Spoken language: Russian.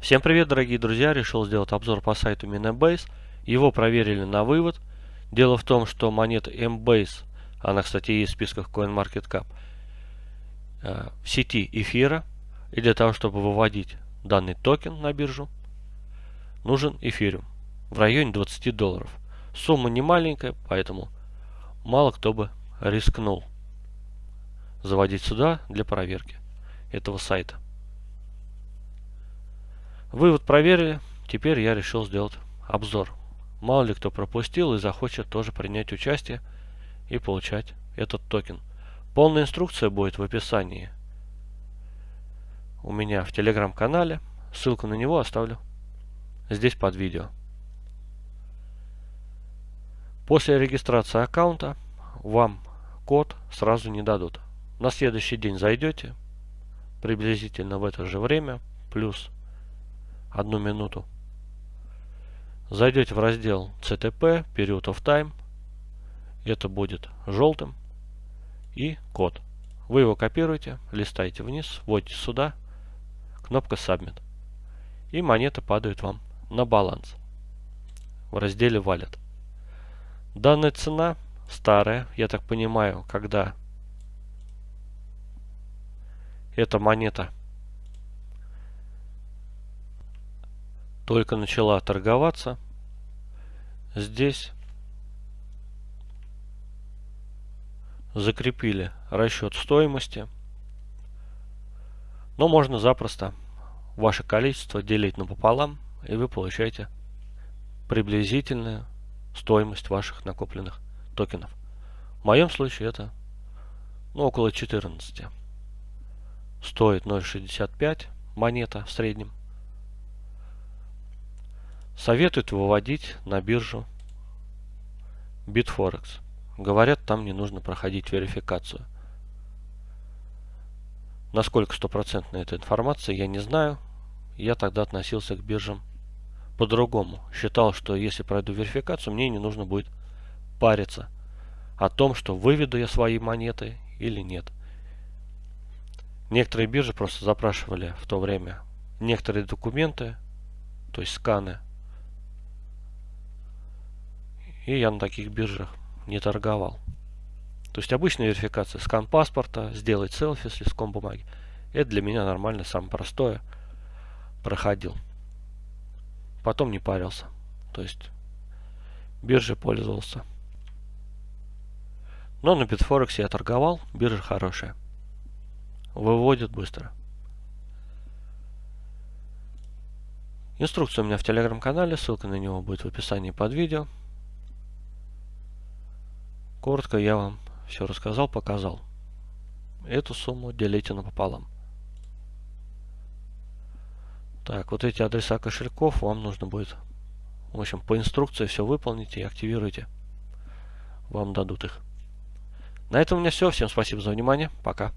Всем привет, дорогие друзья! Решил сделать обзор по сайту Minebase. Его проверили на вывод. Дело в том, что монета Mbase, она, кстати, есть в списках CoinMarketCap, э, в сети эфира. И для того, чтобы выводить данный токен на биржу, нужен эфириум в районе 20 долларов. Сумма не маленькая, поэтому мало кто бы рискнул заводить сюда для проверки этого сайта. Вывод проверили, теперь я решил сделать обзор. Мало ли кто пропустил и захочет тоже принять участие и получать этот токен. Полная инструкция будет в описании у меня в телеграм-канале. Ссылку на него оставлю здесь под видео. После регистрации аккаунта вам код сразу не дадут. На следующий день зайдете, приблизительно в это же время, плюс одну минуту. Зайдете в раздел CTP, Period of Time. Это будет желтым. И код. Вы его копируете, листаете вниз, вводите сюда, кнопка Submit. И монеты падают вам на баланс в разделе Wallet. Данная цена старая, я так понимаю, когда эта монета только начала торговаться. Здесь закрепили расчет стоимости. Но можно запросто ваше количество делить напополам, и вы получаете приблизительную стоимость ваших накопленных токенов. В моем случае это ну, около 14. Стоит 0.65 монета в среднем. Советуют выводить на биржу Bitforex. Говорят, там не нужно проходить верификацию. Насколько стопроцентная эта информация, я не знаю. Я тогда относился к биржам по-другому. Считал, что если пройду верификацию, мне не нужно будет париться о том, что выведу я свои монеты или нет. Некоторые биржи просто запрашивали в то время некоторые документы, то есть сканы и я на таких биржах не торговал. То есть обычная верификация, скан паспорта, сделать селфи с листком бумаги. Это для меня нормально, самое простое. Проходил. Потом не парился. То есть биржей пользовался. Но на Bitforex я торговал, биржа хорошая. Выводит быстро. Инструкция у меня в телеграм-канале, ссылка на него будет в описании под видео. Коротко я вам все рассказал, показал. Эту сумму делите напополам. Так, вот эти адреса кошельков вам нужно будет, в общем, по инструкции все выполните и активируйте. Вам дадут их. На этом у меня все. Всем спасибо за внимание. Пока.